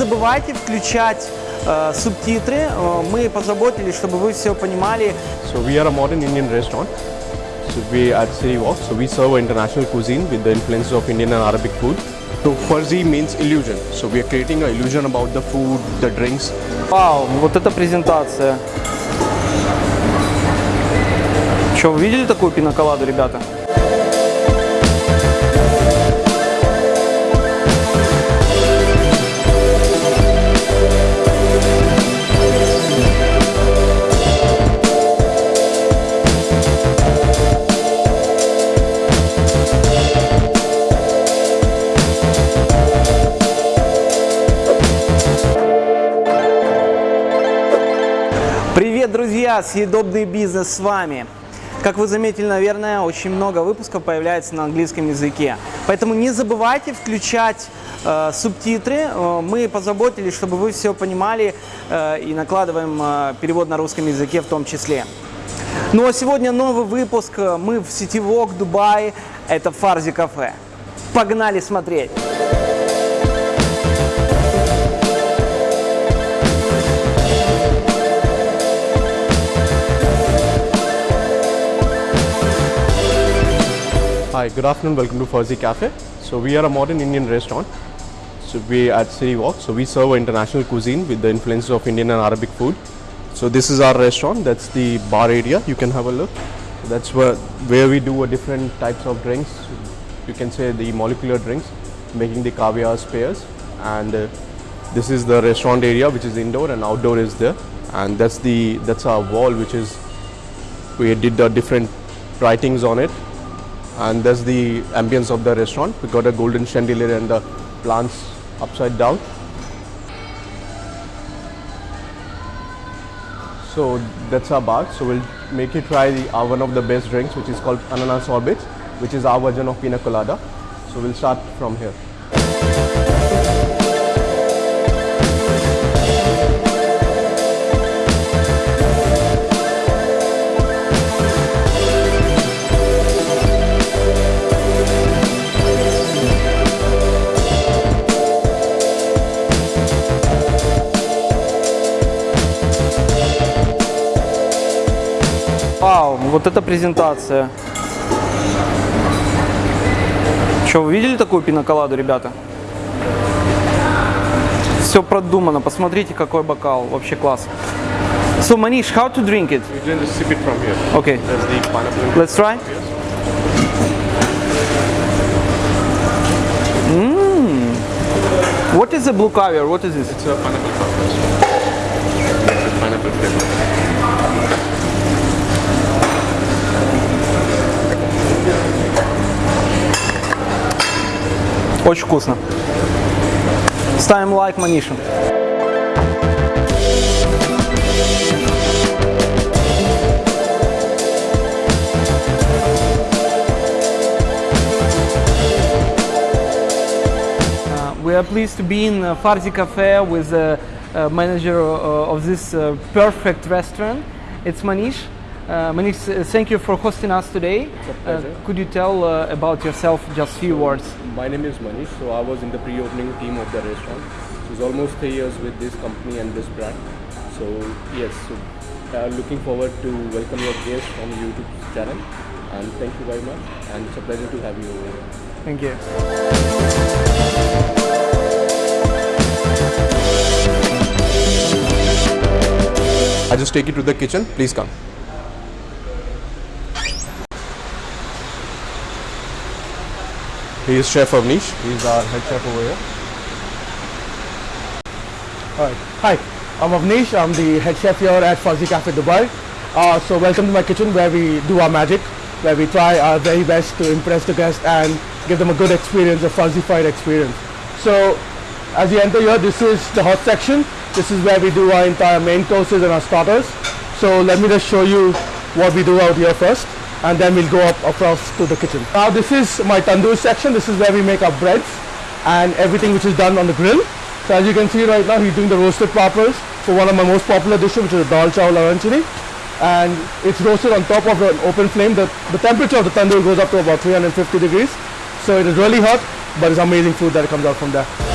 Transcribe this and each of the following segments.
забывайте включать э, субтитры. Э, Мы позаботились, чтобы вы все понимали. So we are a modern Indian restaurant. So we at City Walk. So we serve international cuisine with the influences of Indian and Arabic food. So fuzzy means illusion. So we are creating an illusion about the food, the drinks. Вау, вот эта презентация. Что, вы видели такую пиноколаду, ребята? Съедобный бизнес с вами. Как вы заметили, наверное, очень много выпусков появляется на английском языке. Поэтому не забывайте включать э, субтитры. Э, Мы позаботились, чтобы вы все понимали э, и накладываем э, перевод на русском языке в том числе. Ну а сегодня новый выпуск. Мы в сети Вок, Дубае. Это Фарзи кафе. Погнали смотреть! Hi, good afternoon. Welcome to Farzi Cafe. So we are a modern Indian restaurant. So we at City Walk. So we serve international cuisine with the influences of Indian and Arabic food. So this is our restaurant. That's the bar area. You can have a look. That's where where we do a different types of drinks. You can say the molecular drinks, making the caviar spares. And uh, this is the restaurant area, which is indoor and outdoor is there. And that's the that's our wall, which is we did the different writings on it and that's the ambience of the restaurant. We got a golden chandelier and the plants upside down. So that's our bar. So we'll make you try the, uh, one of the best drinks, which is called ananas sorbets, which is our version of pina colada. So we'll start from here. Вау, вот эта презентация. Что, вы видели такую пиноколаду, ребята? Все продумано, посмотрите, какой бокал, вообще класс. So Manish, how to drink it? You can just sip it from here. Okay, That's the pineapple. let's try. Mmm. What is the blue caviar? What is this? It's a pineapple a pineapple flavor. Очень вкусно. Ставим лайк, Манишин. Uh, we are pleased to be in uh, Farzi Cafe with the manager of this perfect restaurant. It's Manish. Uh, Manish, uh, thank you for hosting us today. a pleasure. could you tell uh, about yourself just few words? My name is Manish. So I was in the pre-opening team of the restaurant. So it's almost three years with this company and this brand. So yes, so, uh, looking forward to welcome your guests from YouTube channel. And thank you very much. And it's a pleasure to have you over here. Thank you. I just take you to the kitchen. Please come. He is Chef Avnish. He is our head chef over here. Alright. Hi, I'm Avnish. I'm the head chef here at Farzi Cafe Dubai. Uh, so welcome to my kitchen where we do our magic, where we try our very best to impress the guest and give them a good experience, a fuzzified experience. So as you enter here, this is the hot section. This is where we do our entire main courses and our starters. So let me just show you what we do out here first and then we'll go up across to the kitchen. Now this is my tandoor section. This is where we make our breads and everything which is done on the grill. So as you can see right now, he's doing the roasted pappers for one of my most popular dishes, which is dal chawal arancini. And it's roasted on top of an open flame. The, the temperature of the tandoor goes up to about 350 degrees. So it is really hot, but it's amazing food that comes out from there.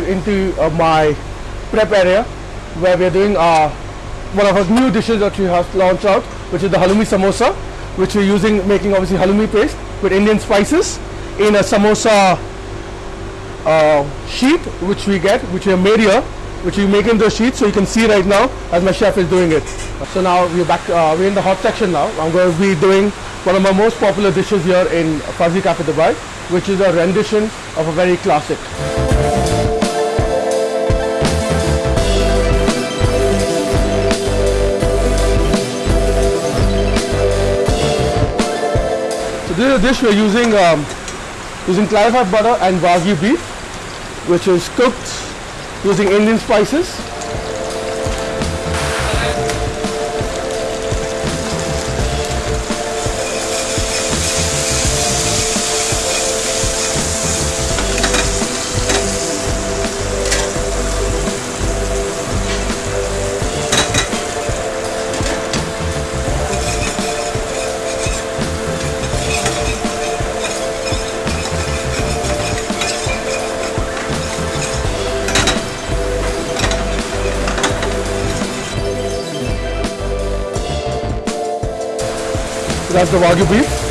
Into uh, my prep area where we're doing uh, one of our new dishes that we have launched out, which is the halloumi samosa, which we're using making obviously halloumi paste with Indian spices in a samosa uh, sheet, which we get, which we have made here, which we make into a sheet, so you can see right now as my chef is doing it. So now we're back, uh, we're in the hot section now. I'm going to be doing one of my most popular dishes here in Farzi Cafe Dubai, which is a rendition of a very classic. This dish we're using um, using clarified butter and wagyu beef, which is cooked using Indian spices. That's the wagyu beef.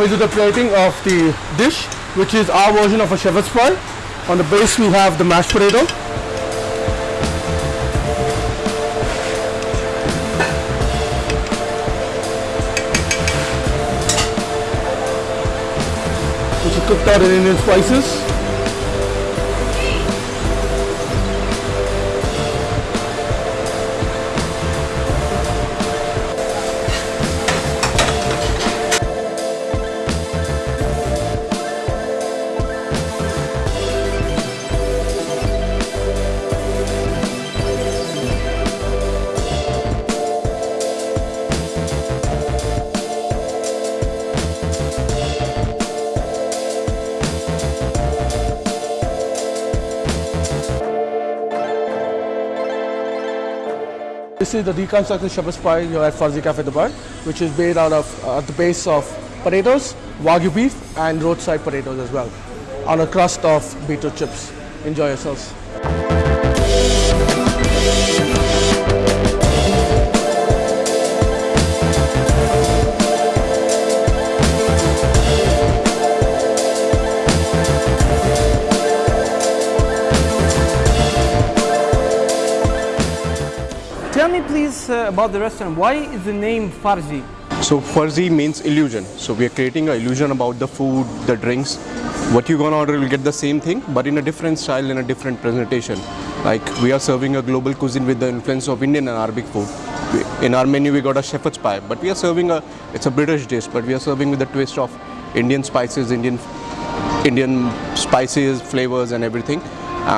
We do the plating of the dish, which is our version of a shepherd's pie. On the base we have the mashed potato. Which is cooked out in Indian spices. This is the deconstructed shepherd's pie here at Farzi Cafe Dubai, which is made out of uh, the base of potatoes, wagyu beef, and roadside potatoes as well, on a crust of beetroot chips. Enjoy yourselves. About the restaurant. Why is the name Farzi? So Farzi means illusion. So we are creating an illusion about the food, the drinks. What you're gonna order will get the same thing, but in a different style, in a different presentation. Like we are serving a global cuisine with the influence of Indian and Arabic food. In our menu, we got a shepherd's pie, but we are serving a. It's a British dish, but we are serving with a twist of Indian spices, Indian Indian spices, flavors, and everything.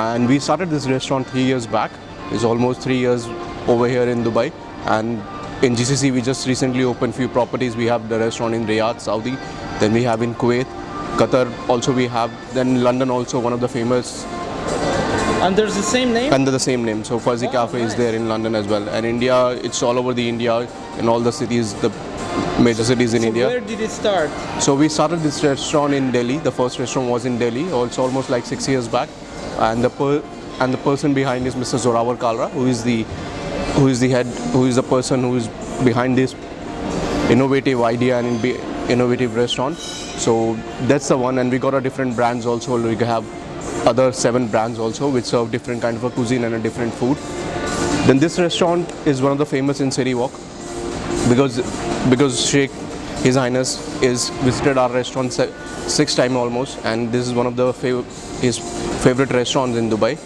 And we started this restaurant three years back. It's almost three years over here in Dubai. And in GCC, we just recently opened few properties. We have the restaurant in Riyadh, Saudi. Then we have in Kuwait, Qatar. Also, we have then London. Also, one of the famous Under the same name? under the same name. So Farzi oh, Cafe is there in London as well. And India, it's all over the India in all the cities, the major cities in India. Where did it start? So we started this restaurant in Delhi. The first restaurant was in Delhi, oh, also almost like six years back, and the per- and the person behind is Mr. Zorawar Kalra, who is the who is the head, who is the person who is behind this innovative idea and innovative restaurant. So that's the one, and we got a different brands also. We have other seven brands also, which serve different kind of a cuisine and a different food. Then this restaurant is one of the famous in City Walk because because Sheikh His Highness is visited our restaurant six time almost, and this is one of the fav- his favorite restaurants in Dubai.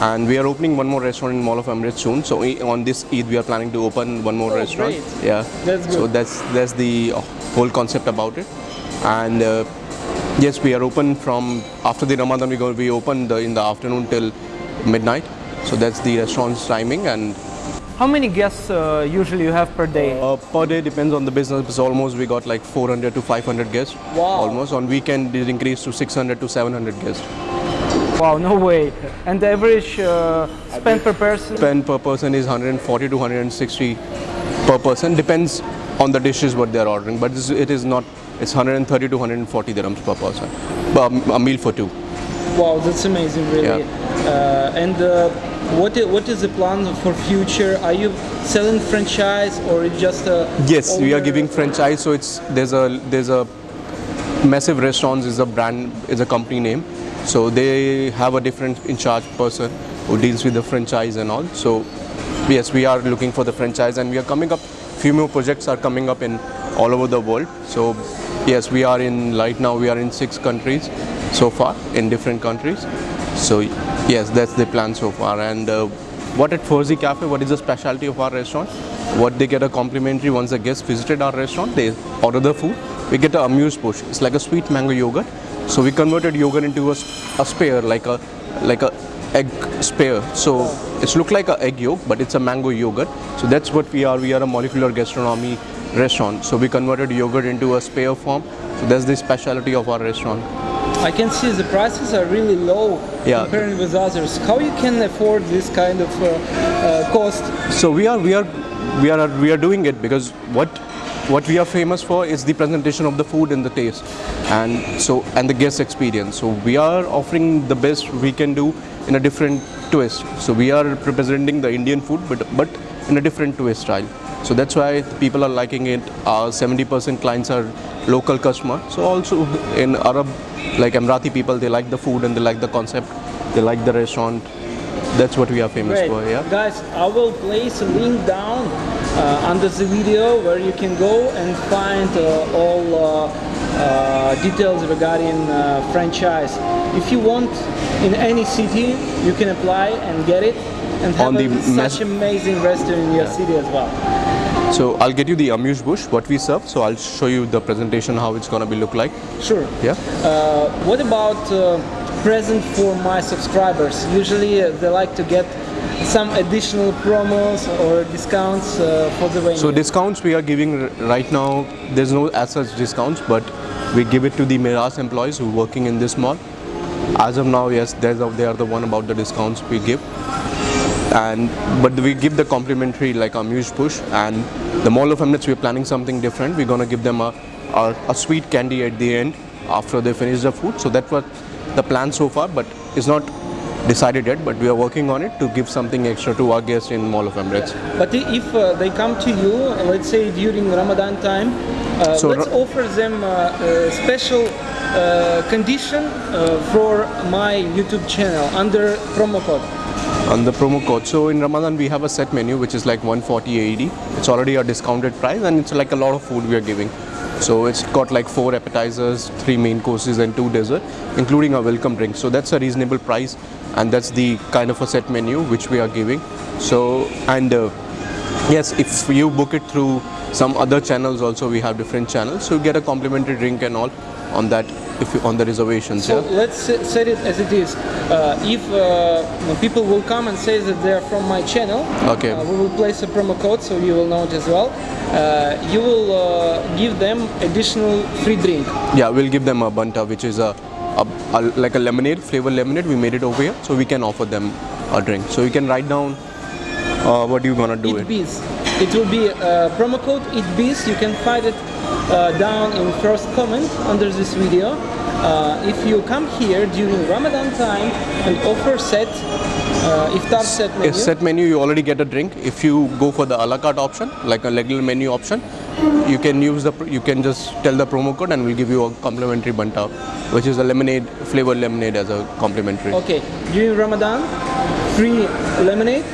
And we are opening one more restaurant in Mall of Emirates soon. So on this Eid, we are planning to open one more Oh, restaurant. great. Yeah. That's good. So that's that's the uh, whole concept about it. And uh, yes, we are open from after the Ramadan. We go we open the, in the afternoon till midnight. So that's the restaurant's timing and How many guests uh, usually you have per day? Uh, per day depends on the business. It's almost we got like 400 to 500 guests. Wow. Almost on weekend it increased to 600 to 700 guests. Wow, no way. And the average uh, spend per person? Spend per person is 140 to 160 per person. Depends on the dishes what they are ordering, but it's- not. It's 130 to 140 dirhams per person. Um, a meal for two. Wow, that's amazing, really. Uh, and uh, what what is the plan for future? Are you selling franchise or it's just a? Yes, we are giving franchise. So it's there's a there's a massive restaurants is a brand is a company name. So they have a different in charge person who deals with the franchise and all. So yes, we are looking for the franchise and we are coming up. Few more projects are coming up in all over the world. So yes, we are in right now. We are in six countries so far in different countries. So yes, that's the plan so far. And uh, what at Farzi Cafe? What is the specialty of our restaurant? What they get a complimentary once the guests visited our restaurant. They order the food. We get a amuse-bouche. It's like a sweet mango yogurt. So we converted yogurt into a, a spear, like a like a egg spear. So it's look like a egg yolk, but it's a mango yogurt. So that's what we are. We are a molecular gastronomy restaurant. So we converted yogurt into a spear form. So that's the specialty of our restaurant. I can see the prices are really low Yeah. comparing with others. How you can afford this kind of uh, uh, cost? So we are we are we are we are doing it because what what we are famous for is the presentation of the food and the taste, and so and the guest experience. So we are offering the best we can do in a different twist. So we are representing the Indian food, but but in a different twist style. So that's why people are liking it. Our 70% clients are local customer. So also in Arab, like Emirati people, they like the food and they like the concept. They like the restaurant. That's what we are famous Great. for. Yeah. Guys, I will place a link down under the video where you can go and find uh, all uh, uh, details regarding uh, franchise. If you want in any city, you can apply and get it and have On the a, such amazing restaurant in your city as well. So I'll get you the amuse-bouche, what we serve. So I'll show you the presentation, how it's gonna be look like. Sure. Yeah. Uh, what about uh, present for my subscribers? Usually uh, they like to get some additional promos or discounts uh, for the way. So discounts we are giving right now. There's no as such discounts, but we give it to the Meraas employees who are working in this mall. As of now, yes, a, they are the one about the discounts we give. And but we give the complimentary like a amuse-bouche and the mall of Emirates we're planning something different. We're gonna give them a, a a sweet candy at the end after they finish the food. So that's what the plan so far, but it's not decided yet. But we are working on it to give something extra to our guests in Mall of Emirates. But if uh, they come to you, let's say during Ramadan time, uh, So let's Ra- offer them uh, a special uh, condition uh, for my YouTube channel under promo code. on the promo code. So in Ramadan we have a set menu which is like 140 AED. It's already a discounted price and it's like a lot of food we are giving. So it's got like four appetizers, three main courses and two dessert, including a welcome drink. So that's a reasonable price and that's the kind of a set menu which we are giving. So and uh, yes, if you book it through some other channels also we have different channels. So you get a complimentary drink and all on that if you, on the reservations. So yeah. let's se- set it as it is. Uh, if uh, people will come and say that they are from my channel, Okay. uh, we will place a promo code so you will know it as well. Uh, you will uh, give them additional free drink. Yeah, we'll give them a banta, which is a, a, a like a lemonade, flavor lemonade. We made it over here, so we can offer them a drink. So you can write down uh, what you gonna do it. EatBiz. It will be uh, promo code EatBiz. You can find it uh, down in first comment under this video. Uh, if you come here during Ramadan time and offer set, uh, iftar set menu, A set menu, you already get a drink. If you go for the a la carte option, like a regular menu option, you can use the you can just tell the promo code and we'll give you a complimentary banta, which is a lemonade flavored lemonade as a complimentary. Okay, during Ramadan, free lemonade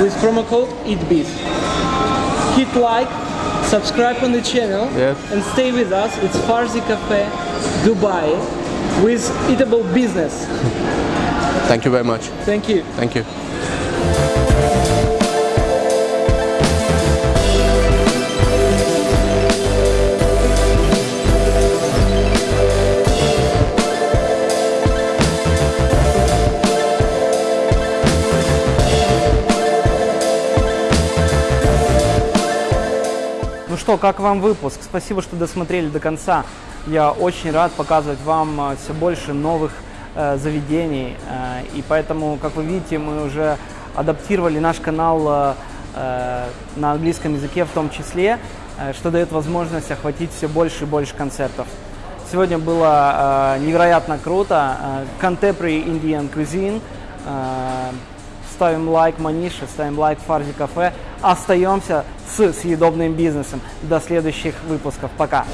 with promo code EatBiz. Hit like, subscribe on the channel, Yes. and stay with us. It's Farzi Cafe, Dubai, with eatable business. Thank you very much. Thank you. Thank you. Ну что, как вам выпуск? Спасибо, что досмотрели до конца. Я очень рад показывать вам все больше новых э, заведений. Э, и поэтому, как вы видите, мы уже адаптировали наш канал э, э, на английском языке в том числе, э, что дает возможность охватить все больше и больше концертов. Сегодня было э, невероятно круто. Э, Contemporary Indian Cuisine. Э, ставим лайк Манише, ставим лайк Фарзи Кафе. Остаемся с съедобным бизнесом. До следующих выпусков. Пока.